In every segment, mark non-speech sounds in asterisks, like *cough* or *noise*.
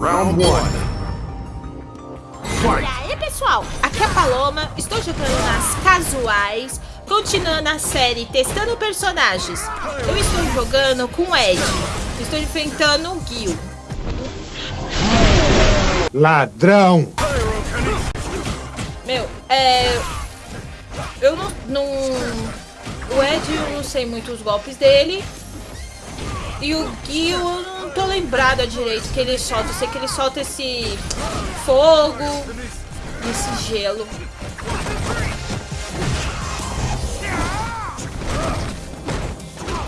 Round one. E aí, pessoal? Aqui é a Paloma, estou jogando nas casuais, continuando a série testando personagens. Eu estou jogando com o Ed, estou enfrentando o Gil. Ladrão. Meu, é... Eu não, não... O Ed, eu não sei muito os golpes dele. E o Gil, eu não não tô lembrada direito que ele solta. Eu sei que ele solta esse fogo, esse gelo.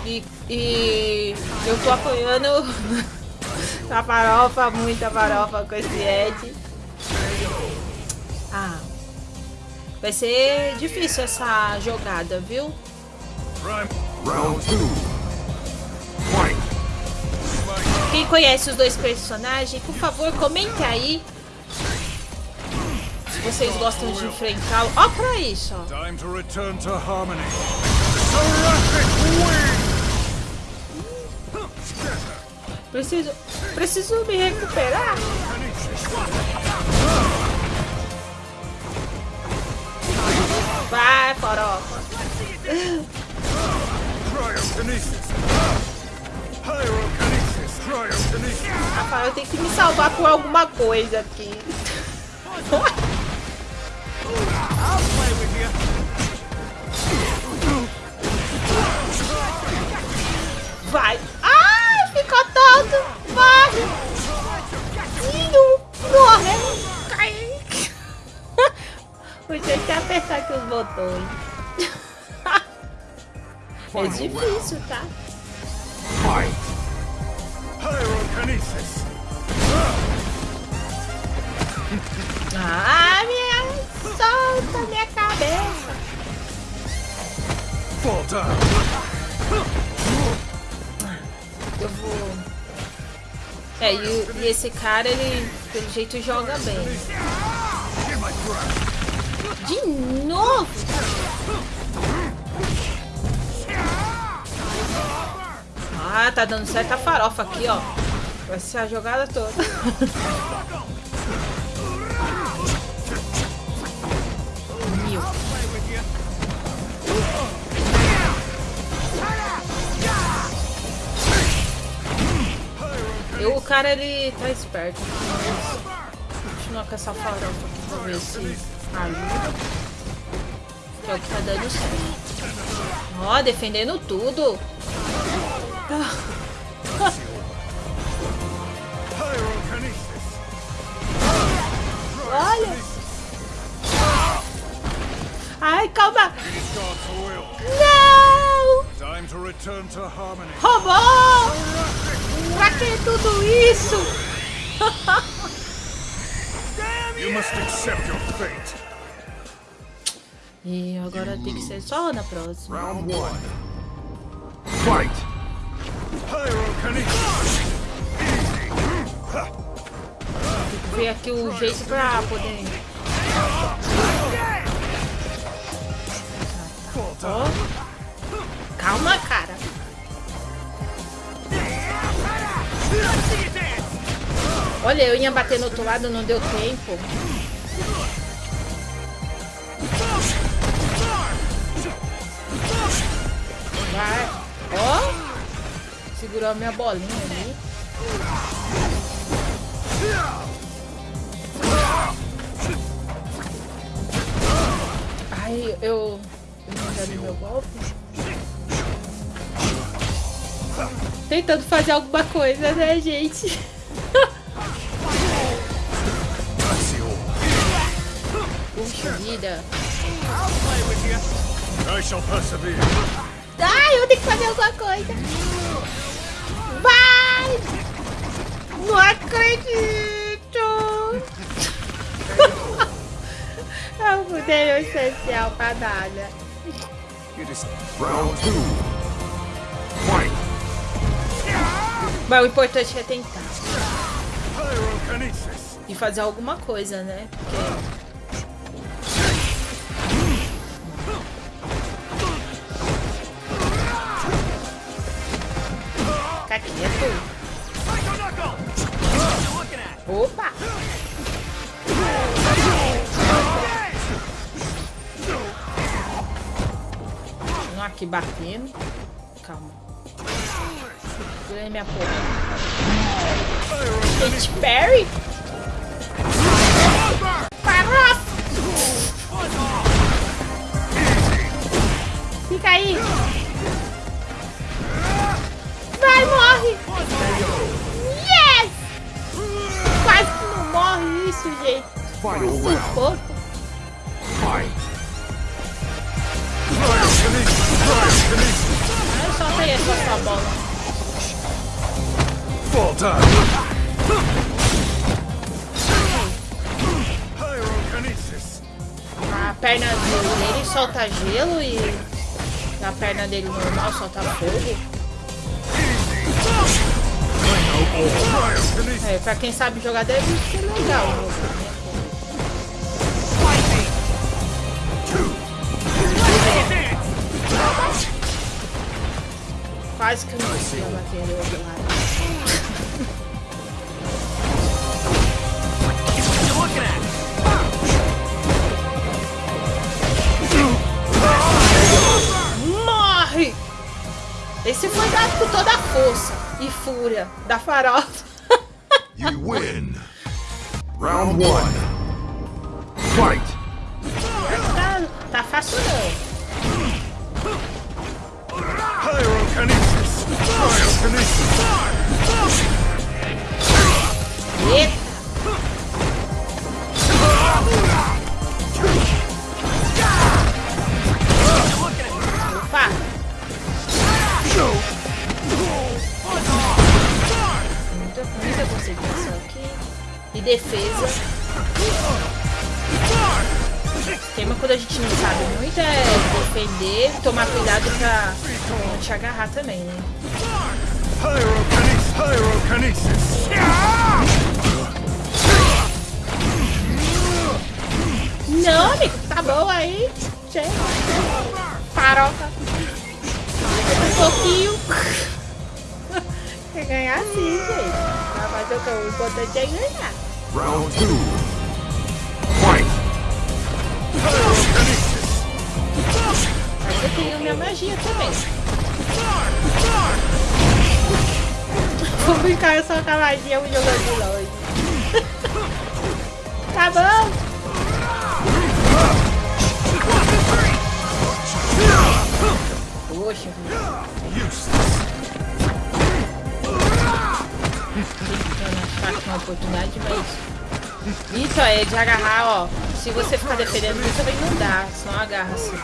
E, e eu tô apoiando *laughs* a farofa, muita farofa com esse Ed. Ah, vai ser difícil essa jogada, viu? Round 2 conhece os dois personagens, por favor, comente aí. Se vocês gostam de enfrentá-lo. Ó pra isso, ó. Time to return to harmony. Seraphic Wing! Preciso, preciso me recuperar. Vai, farofa. Rafael, eu tenho que me salvar com alguma coisa aqui. Vai. Ai, ficou todo. Vai. Ih, Morre. Cai. *laughs* O jeito é apertar aqui os botões. *laughs* É difícil, tá? Fight. Pyrokinesis! Ah, minha... Solta minha cabeça. Fall down! Eu vou... É, e, e esse cara, ele, pelo jeito, joga bem. De novo? Ah, tá dando certo a farofa aqui, ó. Vai ser a jogada toda. Mil. Eu, o cara, ele tá esperto. Vamos continuar com essa farofa aqui pra ver se ajuda. Que é o que tá dando certo. Ó, defendendo tudo. Olha. Ai, calma. Não! Robô! Pra que tudo isso? *laughs* You must accept your fate! E agora tem que ser só na próxima. Round one. Fight. Ver aqui o jeito pra poder... Down! Calma, cara. Olha, eu ia bater no outro lado, não deu tempo. Segurou a minha bolinha ali. Ai, eu... Eu não dei meu golpe. Tentando fazer alguma coisa, né, gente? *laughs* Puxa vida. I shall persevere! Ai, eu tenho que fazer alguma coisa. Não acredito! eu *laughs* mudei o essencial pra nada. Round two. Fight. Mas o importante é tentar. E fazer alguma coisa, né? Porque... batendo. Calma. Segura minha porra. Katy Perry? Farofa! Fica aí! Vai, morre! Yes! Quase que não morre isso, gente. Pô, Fight. Solta bola. Fall time. Pyrokinesis. A perna dele solta gelo e a perna dele normal solta fogo. É, pra quem sabe jogar deve ser legal né? Quase que eu não outro lado. Morre! Esse foi dado com toda a força e fúria da farofa. *laughs* You win. Round one. Fight. tá, tá fácil não. Pyrokinesis. Cryokinesis. Eita! esquema quando a gente não sabe muito é defender, tomar cuidado pra não te agarrar também, né? Pyrokinesis! Pyrokinesis! Não, amigo, tá bom aí. Chega. Farofa. Um pouquinho. Quer ganhar sim, gente. Mas o importante é ganhar. Round 2. Tenho minha magia também. Vou brincar só com a magia um de longe. *laughs* tá bom? Poxa, tentando uma oportunidade, mas. Isso é de agarrar, ó. Se você ficar defendendo também não dá, senão agarra assim.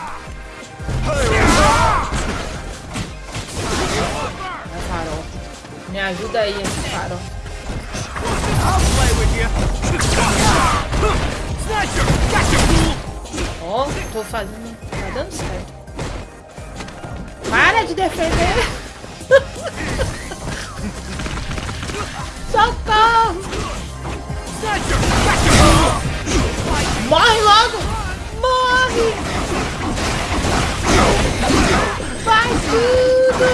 Me ajuda aí, esse farol. Ó, tô fazendo. Tá dando certo. Para de defender! *laughs* Socorro! Morre logo! Tudo!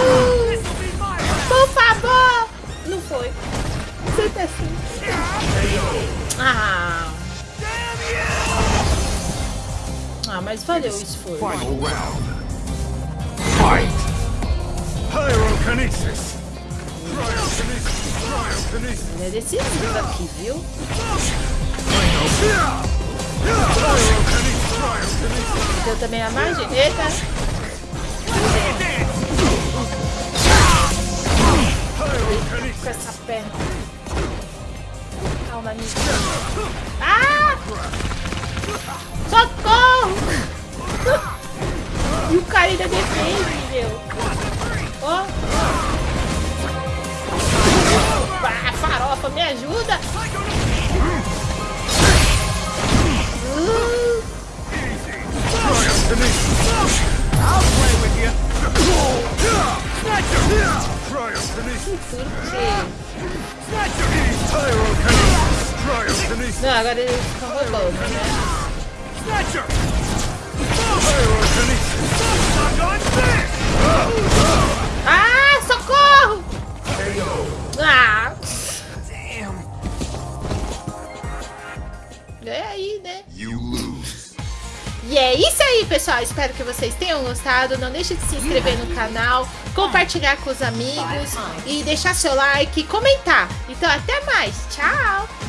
Mine. Por favor! Não foi. Sempre assim. Ah, ah, mas valeu o esforço. Final round. Fight. Pyrokinesis. Ele é decisivo aqui, viu? Então também a magia. Eita! Com essa perna. Calma, amigo. Ah! Socorro! E o cara ainda defende, meu. Ó. Ah, farofa, me ajuda! I'll play with you. Não, agora ele fica roubando, né? Ah, socorro! Ah! É aí, né? E é isso aí, pessoal. Espero que vocês tenham gostado. Não deixe de se inscrever no canal, compartilhar com os amigos e deixar seu like e comentar. Então, até mais. Tchau!